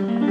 Mm-hmm.